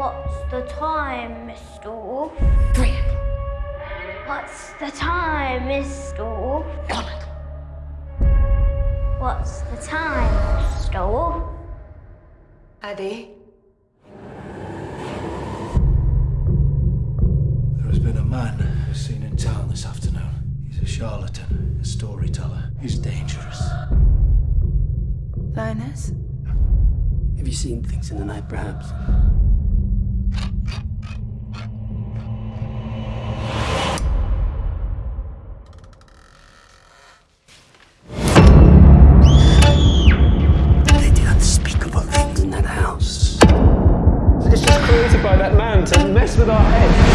What's the time, Mr. Wolf? Three. o'clock. What's the time, Mr. Wolf? One. o'clock. What's the time, Mr. Wolf? Addy. There has been a man who's seen in town this afternoon. He's a charlatan, a storyteller. He's dangerous. Linus? Have you seen things in the night, perhaps? Created by that man to mess with our heads.